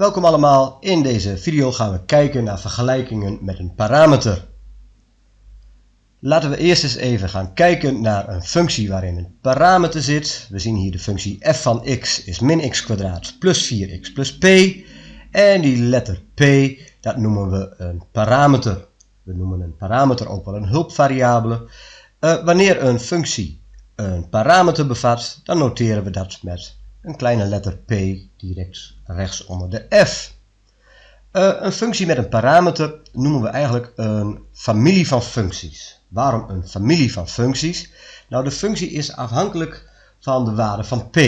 Welkom allemaal, in deze video gaan we kijken naar vergelijkingen met een parameter. Laten we eerst eens even gaan kijken naar een functie waarin een parameter zit. We zien hier de functie f van x is min x kwadraat plus 4x plus p. En die letter p, dat noemen we een parameter. We noemen een parameter ook wel een hulpvariabele. Uh, wanneer een functie een parameter bevat, dan noteren we dat met een kleine letter p direct rechts onder de f. Uh, een functie met een parameter noemen we eigenlijk een familie van functies. Waarom een familie van functies? Nou, de functie is afhankelijk van de waarde van p.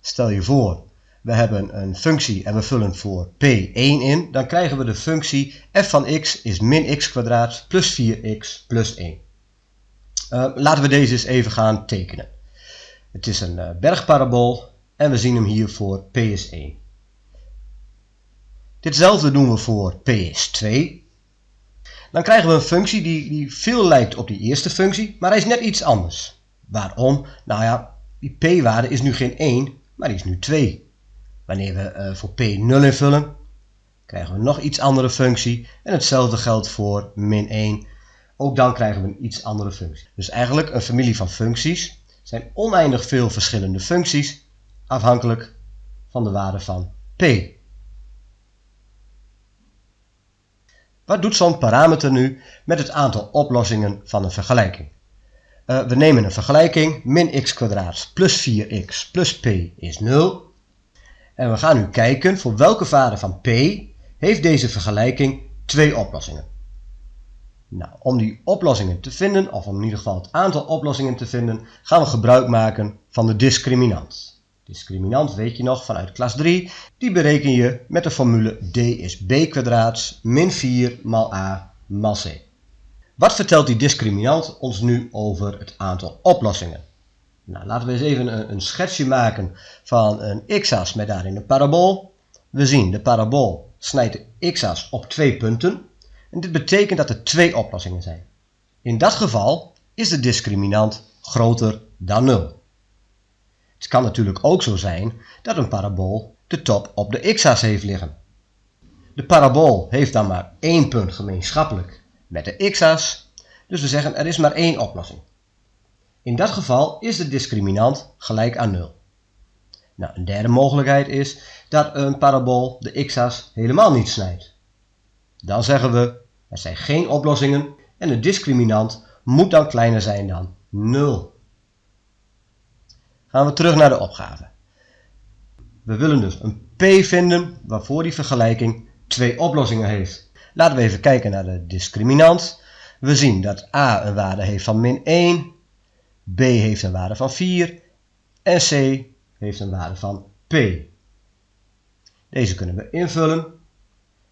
Stel je voor, we hebben een functie en we vullen voor p1 in, dan krijgen we de functie f van x is min x kwadraat plus 4x plus 1. Uh, laten we deze eens even gaan tekenen. Het is een uh, bergparabool en we zien hem hier voor p is 1. Ditzelfde doen we voor p is 2. Dan krijgen we een functie die, die veel lijkt op die eerste functie, maar hij is net iets anders. Waarom? Nou ja, die p-waarde is nu geen 1, maar die is nu 2. Wanneer we uh, voor p 0 invullen, krijgen we nog iets andere functie. En hetzelfde geldt voor min 1. Ook dan krijgen we een iets andere functie. Dus eigenlijk een familie van functies zijn oneindig veel verschillende functies afhankelijk van de waarde van p. Wat doet zo'n parameter nu met het aantal oplossingen van een vergelijking? Uh, we nemen een vergelijking, min x plus 4x plus p is 0. En we gaan nu kijken voor welke waarde van p heeft deze vergelijking twee oplossingen. Nou, om die oplossingen te vinden, of om in ieder geval het aantal oplossingen te vinden, gaan we gebruik maken van de discriminant. Discriminant weet je nog vanuit klas 3, die bereken je met de formule d is b kwadraat min 4 maal a maal c. Wat vertelt die discriminant ons nu over het aantal oplossingen? Nou, laten we eens even een, een schetsje maken van een x-as met daarin een parabool. We zien de parabool snijdt de x-as op twee punten. Dit betekent dat er twee oplossingen zijn. In dat geval is de discriminant groter dan 0. Het kan natuurlijk ook zo zijn dat een parabool de top op de x-as heeft liggen. De parabool heeft dan maar één punt gemeenschappelijk met de x-as, dus we zeggen er is maar één oplossing. In dat geval is de discriminant gelijk aan 0. Nou, een derde mogelijkheid is dat een parabool de x-as helemaal niet snijdt. Dan zeggen we er zijn geen oplossingen en de discriminant moet dan kleiner zijn dan 0 gaan we terug naar de opgave. We willen dus een p vinden waarvoor die vergelijking twee oplossingen heeft. Laten we even kijken naar de discriminant. We zien dat a een waarde heeft van min 1, b heeft een waarde van 4 en c heeft een waarde van p. Deze kunnen we invullen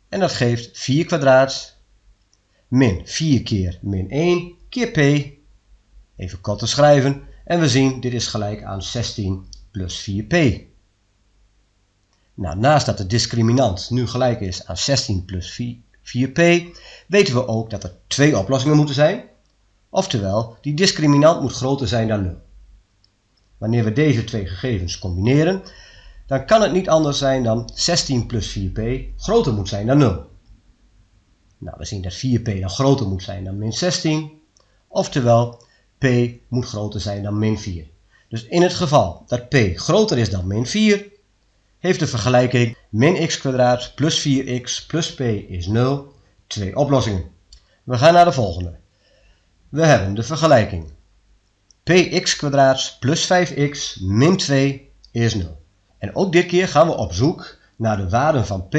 en dat geeft 4 kwadraat min 4 keer min 1 keer p. Even kort te schrijven. En we zien dit is gelijk aan 16 plus 4p. Nou, naast dat de discriminant nu gelijk is aan 16 plus 4p, weten we ook dat er twee oplossingen moeten zijn. Oftewel, die discriminant moet groter zijn dan 0. Wanneer we deze twee gegevens combineren, dan kan het niet anders zijn dan 16 plus 4p groter moet zijn dan 0. Nou, we zien dat 4p dan groter moet zijn dan min 16. Oftewel, p moet groter zijn dan min 4. Dus in het geval dat p groter is dan min 4, heeft de vergelijking min x plus 4x plus p is 0 twee oplossingen. We gaan naar de volgende. We hebben de vergelijking px plus 5x min 2 is 0. En ook dit keer gaan we op zoek naar de waarden van p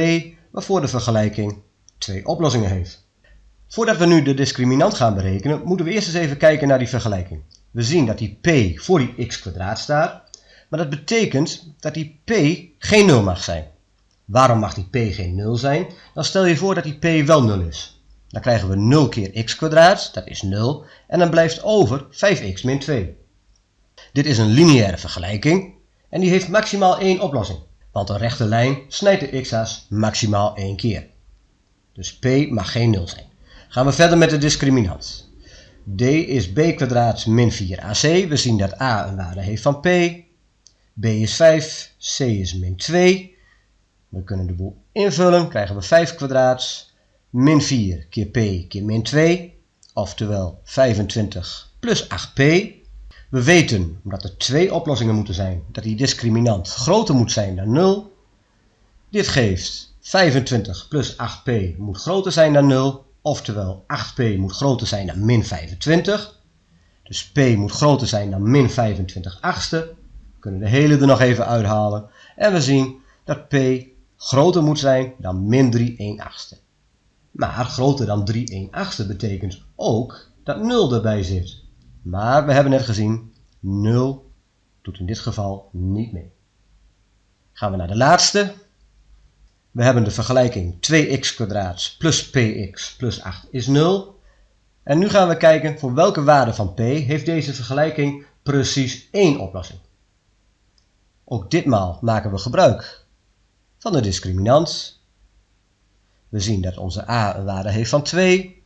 waarvoor de vergelijking twee oplossingen heeft. Voordat we nu de discriminant gaan berekenen, moeten we eerst eens even kijken naar die vergelijking. We zien dat die p voor die x kwadraat staat, maar dat betekent dat die p geen 0 mag zijn. Waarom mag die p geen 0 zijn? Dan stel je voor dat die p wel 0 is. Dan krijgen we 0 keer x kwadraat, dat is 0, en dan blijft over 5x min 2. Dit is een lineaire vergelijking en die heeft maximaal één oplossing, want een rechte lijn snijdt de x-as maximaal één keer. Dus p mag geen 0 zijn. Gaan we verder met de discriminant. d is b kwadraat min 4ac. We zien dat a een waarde heeft van p. b is 5, c is min 2. We kunnen de boel invullen, krijgen we 5 kwadraat min 4 keer p keer min 2, oftewel 25 plus 8p. We weten, omdat er twee oplossingen moeten zijn, dat die discriminant groter moet zijn dan 0. Dit geeft 25 plus 8p moet groter zijn dan 0, oftewel 8p moet groter zijn dan min 25. Dus p moet groter zijn dan min 25 achtste. We kunnen de hele er nog even uithalen. En we zien dat p groter moet zijn dan min 3 1 achtste. Maar groter dan 3 1 achtste betekent ook dat 0 erbij zit. Maar we hebben net gezien, 0 doet in dit geval niet mee. Gaan we naar de laatste. We hebben de vergelijking 2x plus px plus 8 is 0. En nu gaan we kijken voor welke waarde van p heeft deze vergelijking precies één oplossing. Ook ditmaal maken we gebruik van de discriminant. We zien dat onze a een waarde heeft van 2,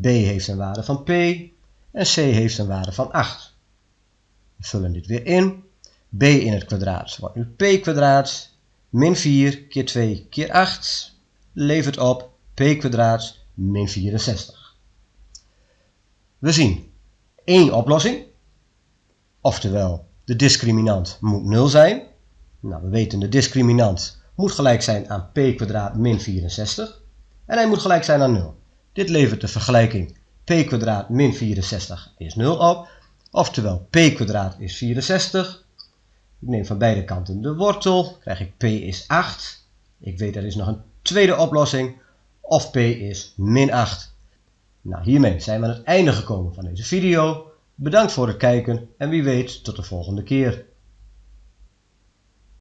b heeft een waarde van p en c heeft een waarde van 8. We vullen dit weer in. b in het kwadraat wordt nu p kwadraat min 4 keer 2 keer 8 levert op p kwadraat min 64. We zien één oplossing, oftewel de discriminant moet 0 zijn. Nou, we weten de discriminant moet gelijk zijn aan p kwadraat min 64 en hij moet gelijk zijn aan 0. Dit levert de vergelijking p kwadraat min 64 is 0 op, oftewel p kwadraat is 64 ik neem van beide kanten de wortel, krijg ik p is 8. Ik weet er is nog een tweede oplossing, of p is min 8. Nou, hiermee zijn we aan het einde gekomen van deze video. Bedankt voor het kijken en wie weet tot de volgende keer.